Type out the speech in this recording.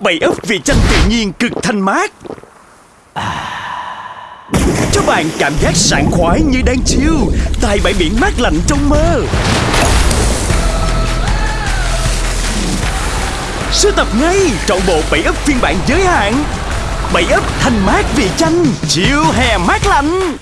bảy ấp vị chanh tự nhiên cực thanh mát. Cho bạn cảm giác sảng khoái như đang chiêu Tại bãi biển mát lạnh trong mơ. Sưu tập ngay trọn bộ bảy ấp phiên bản giới hạn. Bảy ấp thanh mát vị chanh chiêu hè mát lạnh.